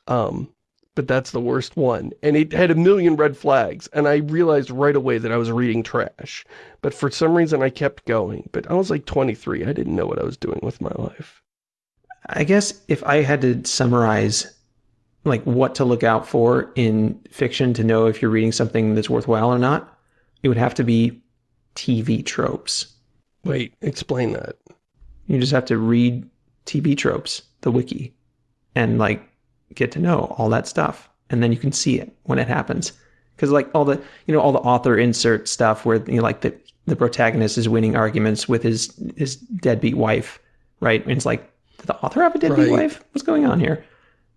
Um but that's the worst one. And it had a million red flags, and I realized right away that I was reading trash. But for some reason, I kept going. But I was like 23. I didn't know what I was doing with my life. I guess if I had to summarize like what to look out for in fiction to know if you're reading something that's worthwhile or not, it would have to be TV tropes. Wait, explain that. You just have to read TV tropes, the wiki, and like get to know all that stuff. And then you can see it when it happens. Because like all the you know all the author insert stuff where you know like the the protagonist is winning arguments with his his deadbeat wife, right? And it's like, did the author have a deadbeat Right. wife? What's going on here?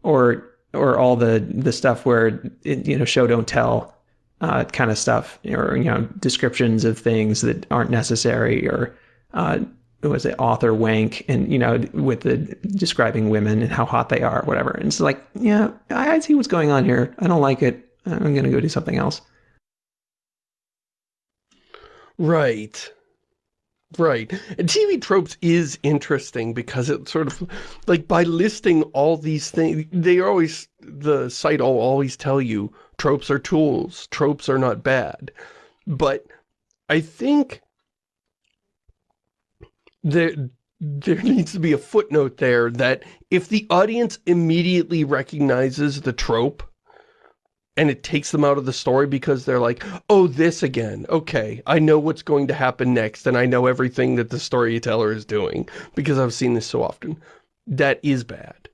Or or all the the stuff where it, you know show don't tell uh, kind of stuff, or you know descriptions of things that aren't necessary, or uh, was it author wank, and you know with the describing women and how hot they are, whatever. And it's like, yeah, I, I see what's going on here. I don't like it. I'm gonna go do something else. Right. Right. And TV tropes is interesting because it sort of, like, by listing all these things, they always, the site will always tell you, tropes are tools, tropes are not bad. But I think there, there needs to be a footnote there that if the audience immediately recognizes the trope, and it takes them out of the story because they're like, oh, this again. Okay, I know what's going to happen next, and I know everything that the storyteller is doing because I've seen this so often. That is bad.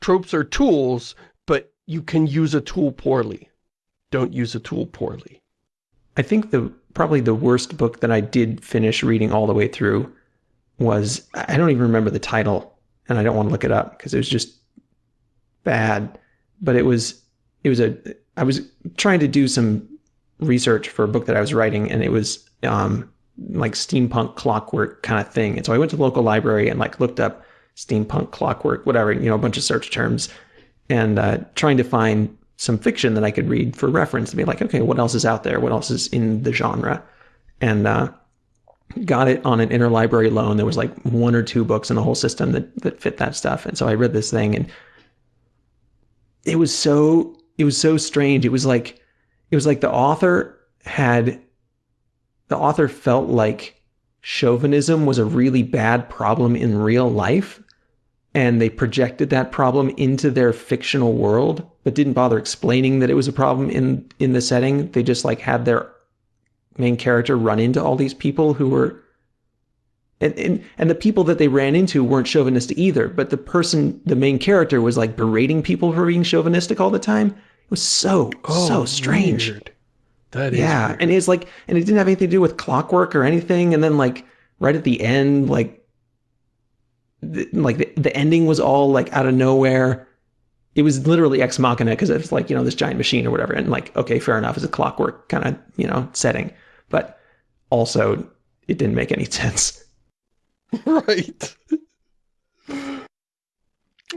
Tropes are tools, but you can use a tool poorly. Don't use a tool poorly. I think the probably the worst book that I did finish reading all the way through was I don't even remember the title, and I don't want to look it up because it was just bad. But it was it was a I was trying to do some research for a book that I was writing, and it was um, like steampunk clockwork kind of thing. And so I went to the local library and like looked up steampunk clockwork, whatever, you know, a bunch of search terms, and uh, trying to find some fiction that I could read for reference to be like, okay, what else is out there? What else is in the genre? And uh, got it on an interlibrary loan. There was like one or two books in the whole system that that fit that stuff. And so I read this thing, and it was so it was so strange. It was like it was like the author had the author felt like chauvinism was a really bad problem in real life and they projected that problem into their fictional world but didn't bother explaining that it was a problem in in the setting they just like had their main character run into all these people who were and, and and the people that they ran into weren't chauvinistic either but the person the main character was like berating people for being chauvinistic all the time it was so so oh, strange Oh, weird. That is yeah, weird. and it's like, and it didn't have anything to do with clockwork or anything. And then like right at the end, like, the, like the, the ending was all like out of nowhere. It was literally ex machina because it's like you know this giant machine or whatever. And like, okay, fair enough, it's a clockwork kind of you know setting, but also it didn't make any sense. right.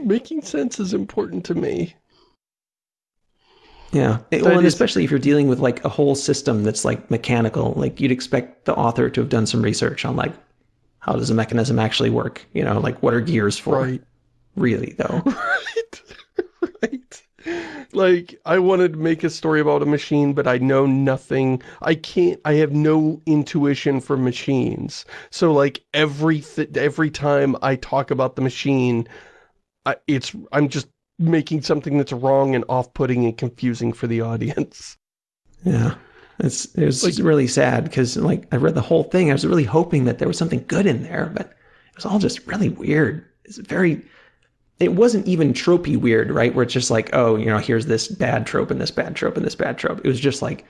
Making sense is important to me. Yeah, It- well, and is- especially if you're dealing with like a whole system that's like mechanical, like you'd expect the author to have done some research on like how does a mechanism actually work? You know, like what are gears for? Right. Really though. Like, I wanted to make a story about a machine, but I know nothing. I can't, I have no intuition for machines. So, like, every, every time I talk about the machine, I, it's, I'm just making something that's wrong and off-putting and confusing for the audience. Yeah. It's, it was like, really sad because, like, I read the whole thing. I was really hoping that there was something good in there, but it was all just really weird. It's very, it wasn't even tropey weird, right? Where it's just like, oh, you know, here's this bad trope and this bad trope and this bad trope. It was just like,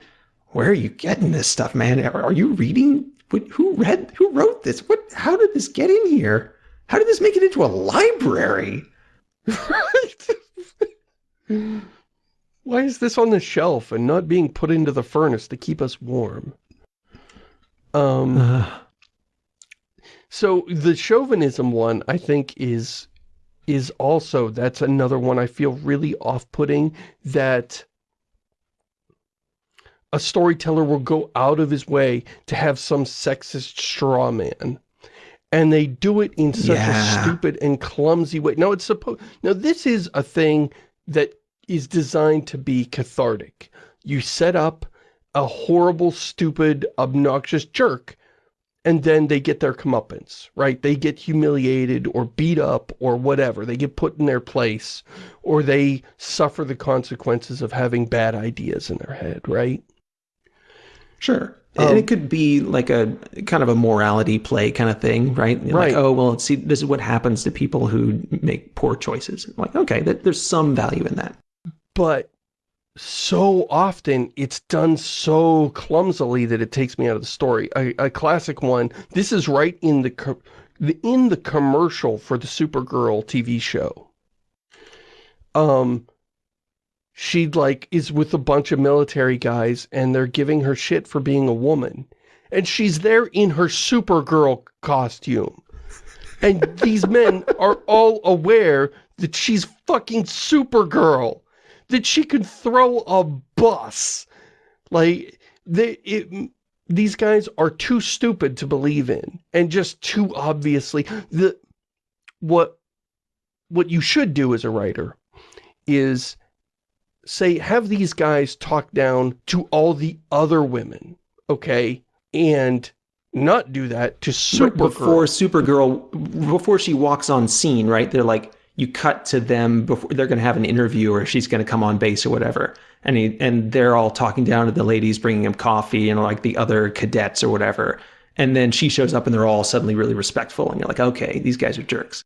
where are you getting this stuff, man? Are you reading? Who read? Who wrote this? What? How did this get in here? How did this make it into a library? Why is this on the shelf and not being put into the furnace to keep us warm? Um. Uh. So the chauvinism one, I think, is is also, that's another one I feel really off-putting, that a storyteller will go out of his way to have some sexist straw man. And they do it in such yeah. a stupid and clumsy way. Now, it's supposed... Now, this is a thing that is designed to be cathartic. You set up a horrible, stupid, obnoxious jerk and then they get their comeuppance, right? They get humiliated or beat up or whatever. They get put in their place or they suffer the consequences of having bad ideas in their head, right? Sure. Um, and it could be like a kind of a morality play kind of thing, right? Right. Like, oh, well, see, this is what happens to people who make poor choices. Like, okay, there's some value in that. But so often it's done so clumsily that it takes me out of the story. A, a classic one, this is right in the, the in the commercial for the Supergirl TV show. Um, she like is with a bunch of military guys and they're giving her shit for being a woman. And she's there in her Supergirl costume. And these men are all aware that she's fucking Supergirl that she could throw a bus. Like, they, it, these guys are too stupid to believe in. And just too obviously, the, what, what you should do as a writer is say, have these guys talk down to all the other women, okay? And not do that to Supergirl. Before Supergirl, before she walks on scene, right? They're like, you cut to them before they're going to have an interview or she's going to come on base or whatever. And he, and they're all talking down to the ladies, bringing him coffee and like the other cadets or whatever. And then she shows up and they're all suddenly really respectful. And you're like, okay, these guys are jerks.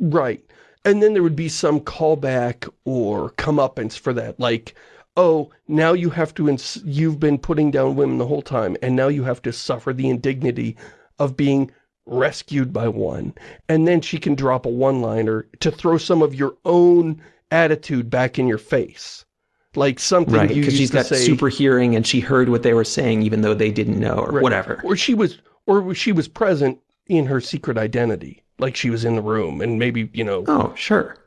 Right. And then there would be some callback or comeuppance for that. Like, oh, now you have to, you've been putting down women the whole time. And now you have to suffer the indignity of being rescued by one. And then she can drop a one-liner to throw some of your own attitude back in your face. Like something right, because she's got say, super hearing and she heard what they were saying even though they didn't know or right. whatever. Or she was or she was present in her secret identity. Like she was in the room and maybe, you know. Oh, sure.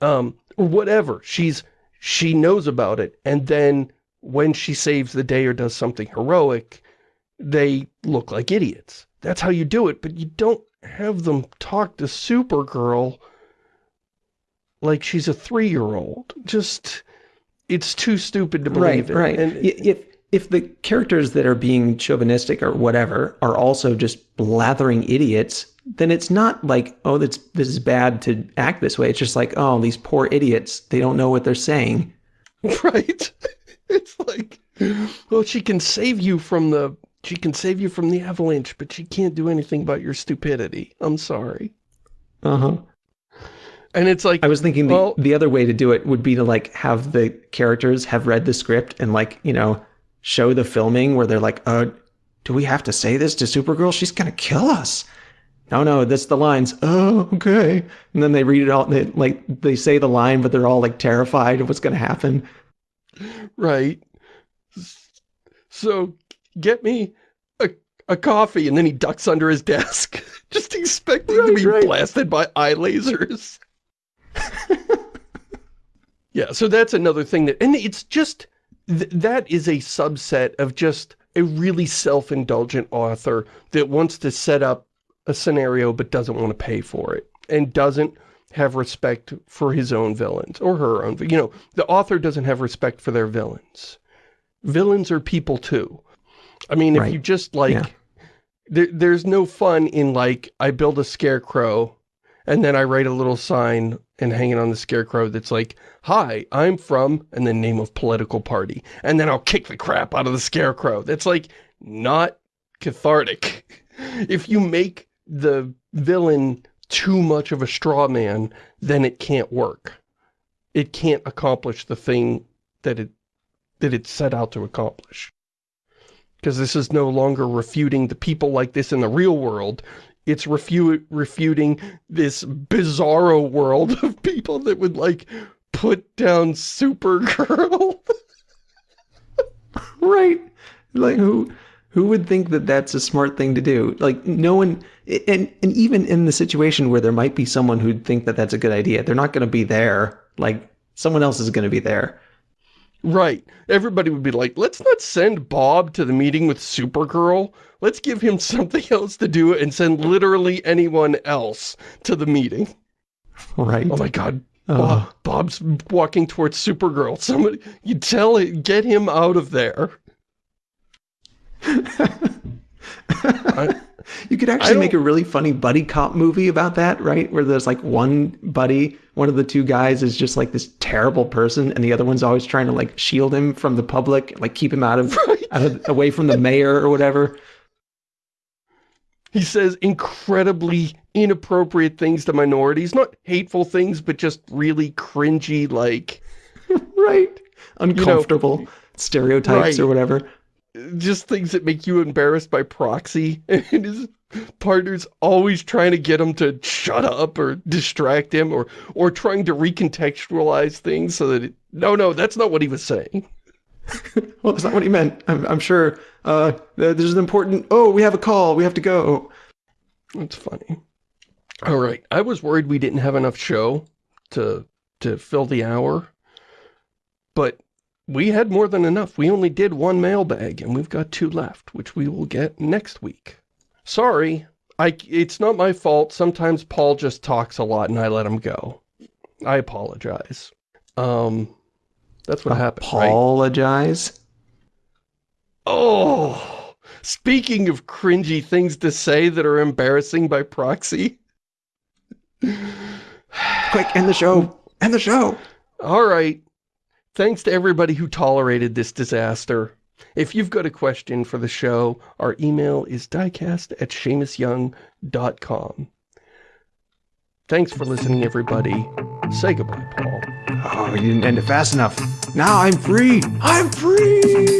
Um, or whatever. She's she knows about it and then when she saves the day or does something heroic, they look like idiots. That's how you do it, but you don't have them talk to Supergirl like she's a three-year-old. Just, it's too stupid to believe right, it. Right, and If, if the characters that are being chauvinistic or whatever are also just blathering idiots, then it's not like, oh, that's, this is bad to act this way. It's just like, oh, these poor idiots, they don't know what they're saying. Right. It's like, well, she can save you from the she can save you from the avalanche, but she can't do anything about your stupidity. I'm sorry. Uh-huh. And it's like... I was thinking the, well, the other way to do it would be to, like, have the characters have read the script and, like, you know, show the filming where they're like, uh, do we have to say this to Supergirl? She's gonna kill us. No, no, that's the lines. Oh, okay. And then they read it all, they, like, they say the line, but they're all, like, terrified of what's gonna happen. Right. So get me a, a coffee, and then he ducks under his desk, just expecting right, to be right. blasted by eye lasers. yeah, so that's another thing that, and it's just, th that is a subset of just a really self-indulgent author that wants to set up a scenario but doesn't want to pay for it and doesn't have respect for his own villains, or her own, you know, the author doesn't have respect for their villains. Villains are people too. I mean, if you just, like, Yeah. there, there's no fun in, like, I build a scarecrow, and then I write a little sign and hang it on the scarecrow that's like, Hi, I'm from, and the name of political party. And then I'll kick the crap out of the scarecrow. That's, like, not cathartic. If you make the villain too much of a straw man, then it can't work. It can't accomplish the thing that it that it set out to accomplish. Because this is no longer refuting the people like this in the real world. It's refu refuting this bizarro world of people that would, like, put down Supergirl. Right. Like who who would think that that's a smart thing to do? Like no one and and even in the situation where there might be someone who'd think that that's a good idea, they're not going to be there. Like someone else is going to be there. Right. Everybody would be like, let's not send Bob to the meeting with Supergirl. Let's give him something else to do and send literally anyone else to the meeting. Right. Oh my god. Uh. Bob, Bob's walking towards Supergirl. Somebody, you tell it, get him out of there. I, You could actually make a really funny buddy cop movie about that, right? Where there's like one buddy, one of the two guys is just like this terrible person, and the other one's always trying to like shield him from the public, like keep him out of, Right. out of away from the mayor or whatever. he says incredibly inappropriate things to minorities. Not hateful things, but just really cringy, like, Right. Uncomfortable stereotypes Right. or whatever. Just things that make you embarrassed by proxy. And his partner's always trying to get him to shut up or distract him or, or trying to recontextualize things so that it, no, no, that's not what he was saying. Well, that's not what he meant. I'm, I'm sure uh, there's an important. Oh, we have a call. We have to go. That's funny. All right. I was worried we didn't have enough show to to fill the hour. But we had more than enough. We only did one mailbag and we've got two left, which we will get next week. Sorry. I it's not my fault. Sometimes Paul just talks a lot and I let him go. I apologize. Um that's what happened, right? Apologize. Oh, speaking of cringy things to say that are embarrassing by proxy. Quick, end the show. End the show. All right. Thanks to everybody who tolerated this disaster. If you've got a question for the show, our email is diecast at ShamusYoung.com. Thanks for listening, everybody. Say goodbye, Paul. Oh, you didn't end it fast enough. Now I'm free. I'm free.